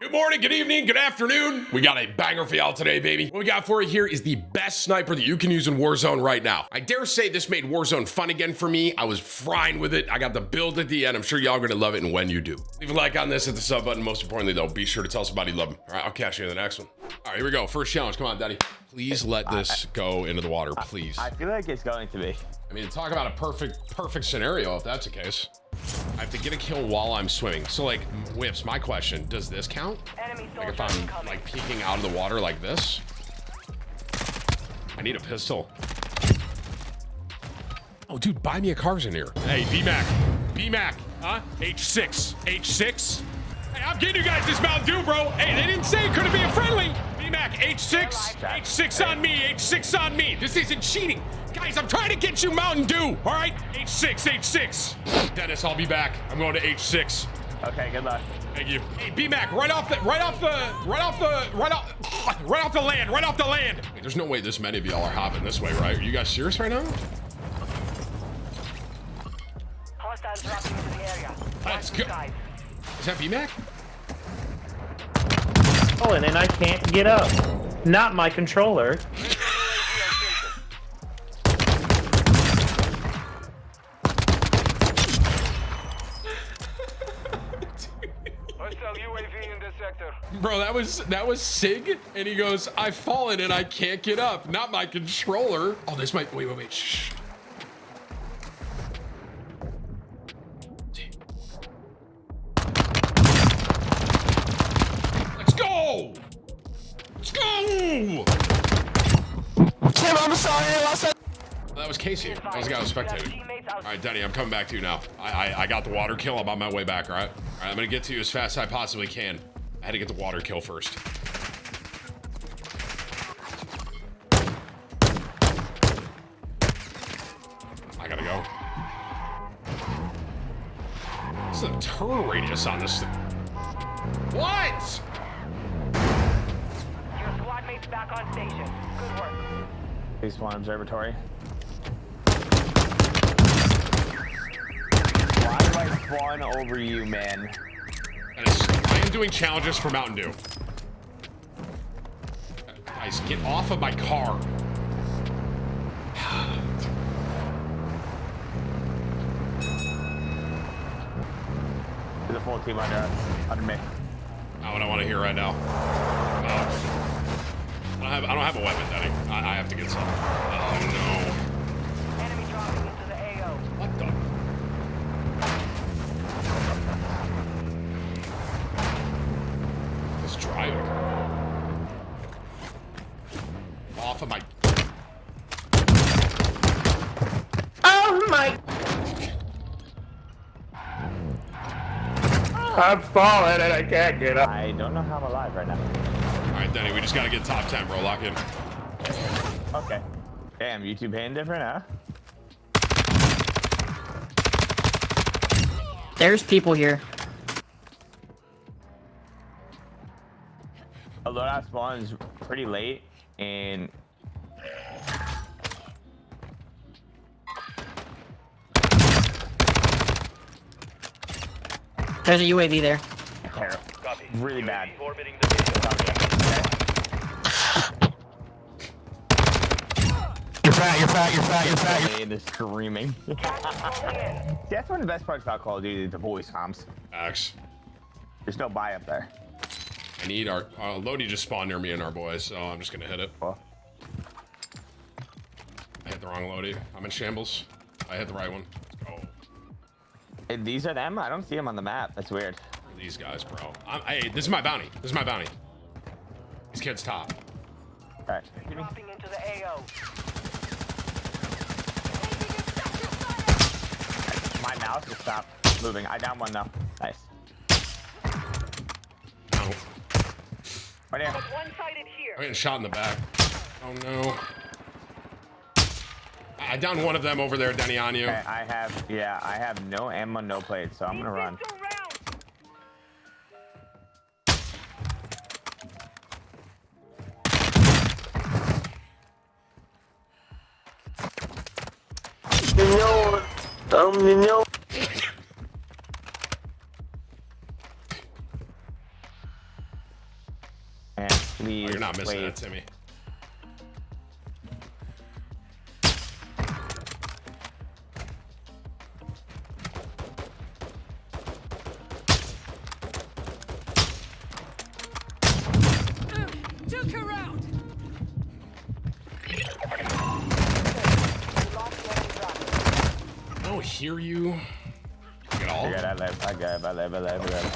Good morning, good evening, good afternoon. We got a banger for y'all today, baby. What we got for you here is the best sniper that you can use in Warzone right now. I dare say this made Warzone fun again for me. I was frying with it. I got the build at the end. I'm sure y'all are gonna love it, and when you do. Leave a like on this, hit the sub button. Most importantly, though, be sure to tell somebody you love them. All right, I'll catch you in the next one. All right, here we go. First challenge. Come on, Daddy. Please let this go into the water, please. I feel like it's going to be. I mean, talk about a perfect, perfect scenario if that's the case. I have to get a kill while I'm swimming. So like, Whips, my question, does this count? Enemy Like if I'm incoming. like peeking out of the water like this? I need a pistol. Oh, dude, buy me a cars in here. Hey, B-Mac. B-Mac, huh? H6. H6? Hey, I'm getting you guys this Mountain Dew, bro. Hey, they didn't say it couldn't be a friendly. B-Mac, H6. H6 on me. H6 on me. This isn't cheating. Guys, I'm trying to get you Mountain Dew, all right? H6, H6. Dennis, I'll be back. I'm going to H6. Okay, good luck. Thank you. Hey, B-Mac, right off the, right off the, right off the, right off, right off the land, right off the land. Hey, there's no way this many of y'all are hopping this way, right? Are you guys serious right now? Hostiles dropping into the area. Let's go. Is that B-Mac? Falling and I can't get up. Not my controller. Hostile UAV in this sector. Bro, that was that was Sig, and he goes, "I've fallen and I can't get up. Not my controller." Oh, this might. Wait, wait, wait. Shh. Go. Tim, I'm sorry. I lost that. That was Casey. That was the guy who was spectating. All right, Denny, I'm coming back to you now. I, I I got the water kill. I'm on my way back. All right. All right, I'm gonna get to you as fast as I possibly can. I had to get the water kill first. I gotta go. What's the turn radius on this thing? What? Phase one observatory. Why do I spawn over you, man? And it's, I am doing challenges for Mountain Dew. Uh, guys, get off of my car. There's a full team under under me. Not what I want to hear right now. No. I don't have, I don't have a weapon, Daddy. I, I have to get some. Oh Enemy dropping into the AO. no. What the? This driving. Off of my. Oh my! Ah. I'm falling and I can't get up. I don't know how I'm alive right now. All right, Denny, we just got to get top 10, bro. Lock in. Okay. Damn, YouTube paying different, huh? There's people here. A loadout spawns pretty late, and There's a UAV there. Terrible. Really bad. You're fat, you're fat, you're fat, you're fat. And the screaming. That's one of the best parts about Call of Duty, the voice comms. Axe. There's no buy up there. I need our. Uh, Lodi just spawned near me and our boys, so I'm just going to hit it. Well, I hit the wrong Lodi. I'm in shambles. I hit the right one. Let's go. hey, these are them? I don't see them on the map. That's weird. Who are these guys, bro? I'm, hey, this is my bounty. This is my bounty. These kids top. All right. Dropping into the AO. My mouse just stopped moving. I down one though. Nice. No. Right here. One-sided here. I'm getting shot in the back. Oh no. I I downed one of them over there, Denny, on you. Okay, I have, yeah, I have no ammo, no plates, so I'm gonna run. yum yum yum. Please, oh, You're not missing wait. that, Timmy. I don't you. At all. I got I live. I got I live. I live. I live.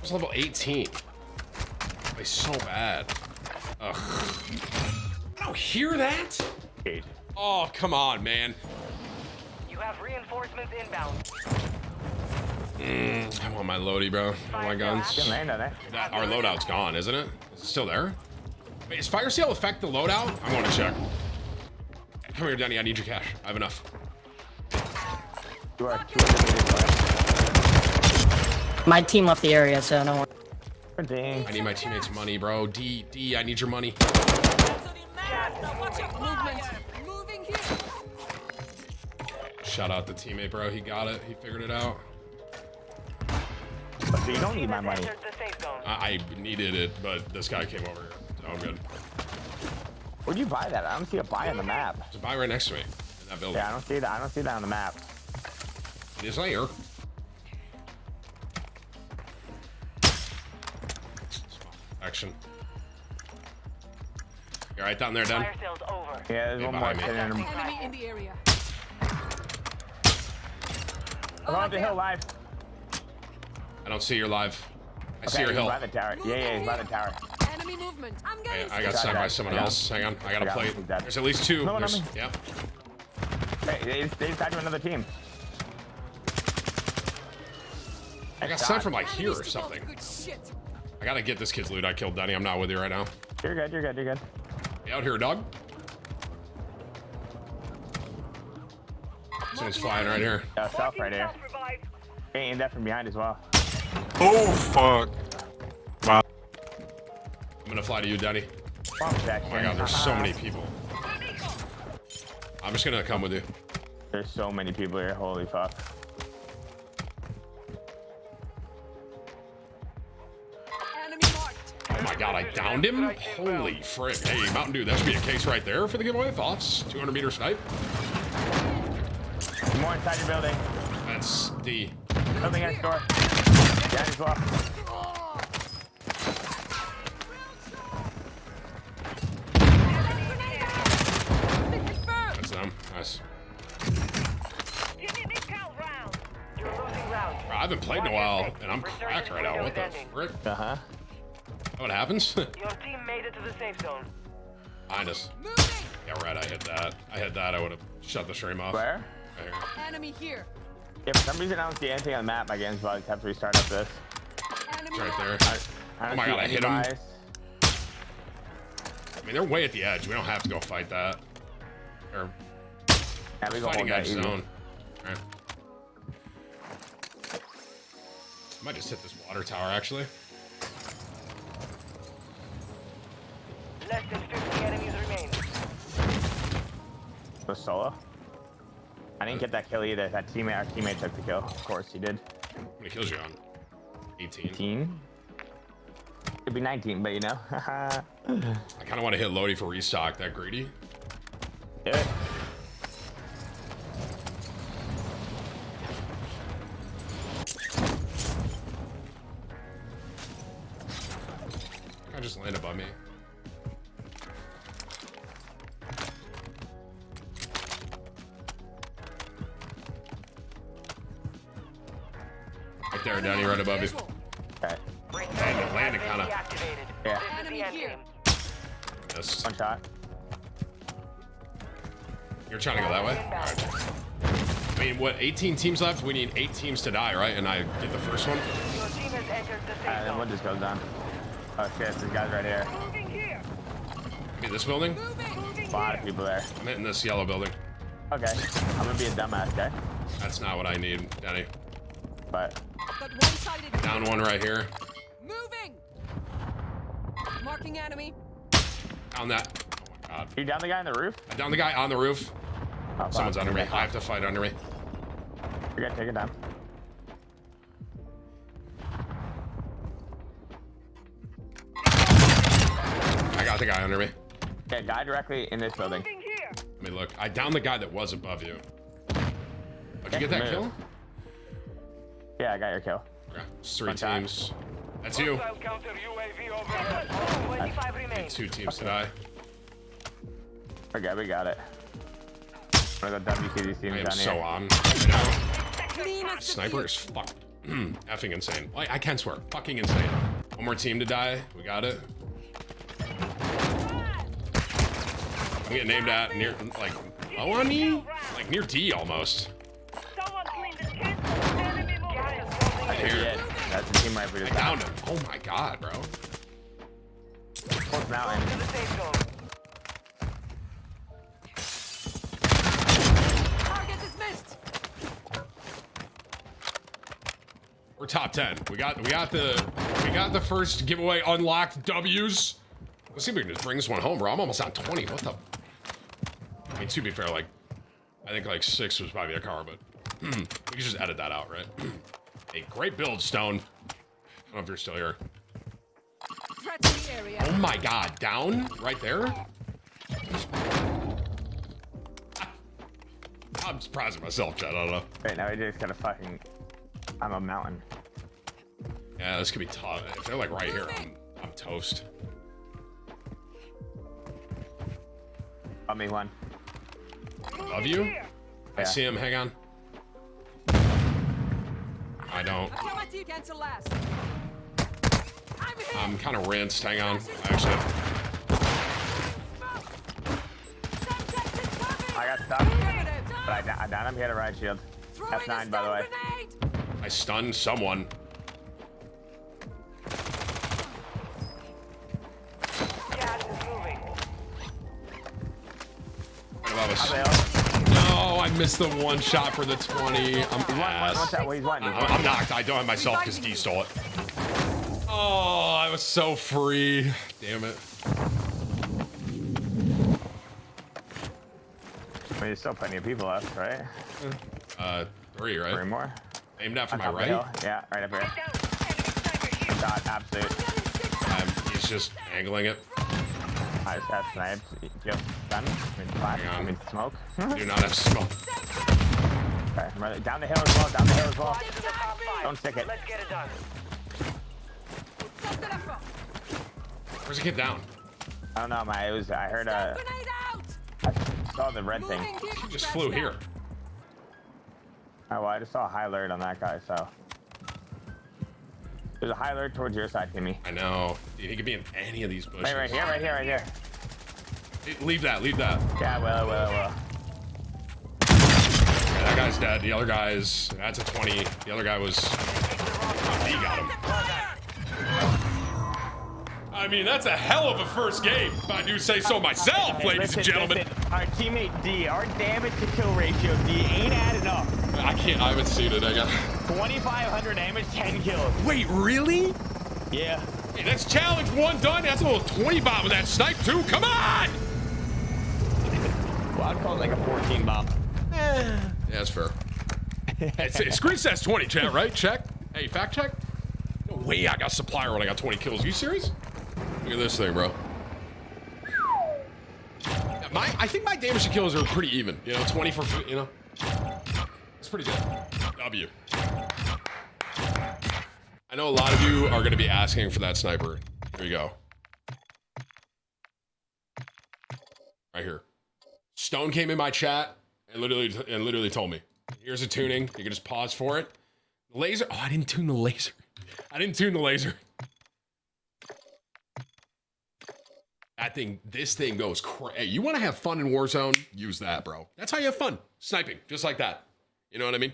It's level 18. Play so bad. Ugh. I don't hear that. Eight. Oh, come on, man. You have reinforcements inbound. Mm, I want my loady, bro. I want my guns. Good land on it. That, our loadout's gone, isn't it? Is it still there? Wait, is fire sale affect the loadout? I want to check. Come here, Danny. I need your cash. I have enough. You are 200 meters away. My team left the area, so no one. Dang. I need my teammates' money, bro. D, D, I need your money. Now watch out, movement! Moving here! Shout out the teammate, bro. He got it. He figured it out. So you don't need my money. Entered the safe zone. I, I needed it, but this guy came over here. So I'm good. Where'd you buy that? I don't see a buy on the map. There's a buy right next to me in that building. Yeah, I don't see that. I don't see that on the map. It's not here. Action. You're right down there, Dan. Fire sales over. Yeah, there's Yeah, one more sitting in him. Enemy in the area. I'm on the hill live. I don't see your live. I see your he's hill. by the tower. Yeah, yeah, he's by the tower. Enemy movement. I'm Yeah, I got Got sent by someone else. Hang on, I got I a got plate. him. There's at least two. No, no, There's- no. yeah. Hey, they, they decided to another team. I got God. sent from like here or something. Good shit. I gotta get this kid's loot. I killed Denny. I'm not with you right now. You're good, you're good, you're good. You out here, dog? Someone's flying right here. Yeah, self right here. Hey, aimed that from behind as well. Oh fuck. I'm gonna fly to you, Denny. Oh my god, there's so many people. I'm just gonna come with you. There's so many people here. Holy fuck. Oh my god, I downed him? Holy frick. Hey, Mountain Dew, that should be a case right there for the giveaway. Thoughts? 200 meter snipe? More inside your building. That's D. Building next door. Down as them. Nice. You're losing round. Bro, I haven't played in a while, and I'm cracked right now. What the frick? Uh huh. What happens? Your team made it to the safe zone. Behind us. Moving. Yeah, right, I hit that. I hit that, I would have shut the stream off. Where? Right here. Enemy here. Yeah, for some reason I don't see anything on the map. My game's about to have to restart up this. It's right there. I don't Oh my see God, I any hit him. buys. I mean, they're way at the edge. We don't have to go fight that. They're Yeah, we go fighting hold that zone. Alright. I might just hit this water tower, actually. Less than 50 enemies remain. Was solo? I didn't get that kill either. That teammate, our teammate took the kill. Of course he did. How many kills you on? 18. 18? It'd be 19, but you know. I kind of want to hit Lodi for restock. That greedy. Do it. I just landed by me. Right there, Danny, right above you. Visual. Okay. Landed, landed kind of. Yeah. This is Enemy the end here. game. Missed. One shot. You're trying to go that way? Alright. I mean, what, 18 teams left? We need 8 teams to die, right? And I get the first one? Your team has entered the safe uh, And then one just goes down. Oh shit, this guy's right here. Moving here. This building? A lot of people there. I'm hitting this yellow building. Okay. I'm gonna be a dumbass guy. That's not what I need, Danny. But Down one right here. Moving. Marking enemy. Down that. Oh my god. you down the guy on the roof? I downed the guy on the roof. Oh. Someone's under me. I have to fight under me. You're gonna take it down. Got the guy under me. Okay, guy directly in this building. Let me look. I downed the guy that was above you. Oh, did you get that Move. kill? Yeah, I got your kill. Okay, three One shot. teams. That's you. Hostile counter UAV overhead. 25 remain. Two teams to die. Okay, we got it. I'm gonna go WCD I am down so here. on right now. Clean as the Sniper is fuck effing insane. I, I can't swear. Fucking insane. One more team to die. We got it. I'm getting named at near like low on me? Like near D almost. Someone clean the kids. Enemy movement. Right here. That's the team right I this downed him. Oh my god, bro. Fourth mountain. To the safe zone. target is missed. We're top 10. We got we got the we got the first giveaway unlocked W's. Let's see if we can just bring this one home, bro. I'm almost on 20. What the I mean to be fair, like I think like six was probably a car, but we can just edit that out, right? hey, great build, Stone. I don't know if you're still here. Threat in the area. Oh my god, down right there? I'm surprised at myself, Chad. I don't know. Right now, we just gotta fucking. I'm a mountain. Yeah, this could be tough. If they're like right here, I'm I'm toast. Got me one. Above you? I Yeah. see him. Hang on. I don't. Kill my team cancel last. I'm. I'm kind of rinsed. Hang on. Actually, Subject is covered. I got stuck, but I, da- I downed him. He had a right shield. Throwing a F9, by the stun way. I stunned someone. Gas is moving. Right above us. I missed the one shot for the 20. I'm One, one, ass. one shot. Well, he's one. He's I'm. I'm knocked. I don't have myself because D stole it. Oh, I was so free. Damn it. I mean, there's still plenty of people left, right? Uh, three, Three more. Aimed at for my top of the right. Yeah, right up. Here. Shot, absolute. Um, he's just angling it. I just got sniped. Yep, done. I mean, flash. Hang on. I mean, smoke. Do hm? not have smoke. okay, I'm ready. Down the hill as well. Down the hill as well. To the top five. Don't stick it. Let's get it done. Stop the left. Where's the kid down? I don't know, my. It was. I heard a. Grenade. I saw the red thing. Moving. He just flew here. Oh, well, I just saw a high alert on that guy, so. There's a high alert towards your side, Timmy. I know. Dude, he could be in any of these bushes. Right, right here, right here, right here. Leave that. Leave that. Yeah, well, well, well. Okay, that guy's dead. The other guy's. That's a 20. The other guy was. He got him. I mean, that's a hell of a first game. If I do say so myself, Hey, ladies listen, and gentlemen. listen, our teammate D, our damage to kill ratio D ain't adding up. I can't. I haven't seen it. I got. 2,500 damage, 10 kills. Wait, really? Yeah. Hey, that's challenge one done. That's a little 20 bomb with that snipe too. Come on. Well, I'd call it like a 14 bomb. Yeah, that's fair. Screen says 20, chat, right? Check. Hey, fact check. No way I got supplier when I got 20 kills. Are you serious? Look at this thing, bro. My, I think my damage to kills are pretty even. You know, 20 for, you know. It's pretty good. W. I know a lot of you are going to be asking for that sniper. Here you go. Right here. Stone came in my chat and literally and literally told me, "Here's a tuning. You can just pause for it." Laser. Oh, I didn't tune the laser. I didn't tune the laser. That think this thing goes crazy. You want to have fun in Warzone? Use that, bro. That's how you have fun. Sniping, just like that. You know what I mean?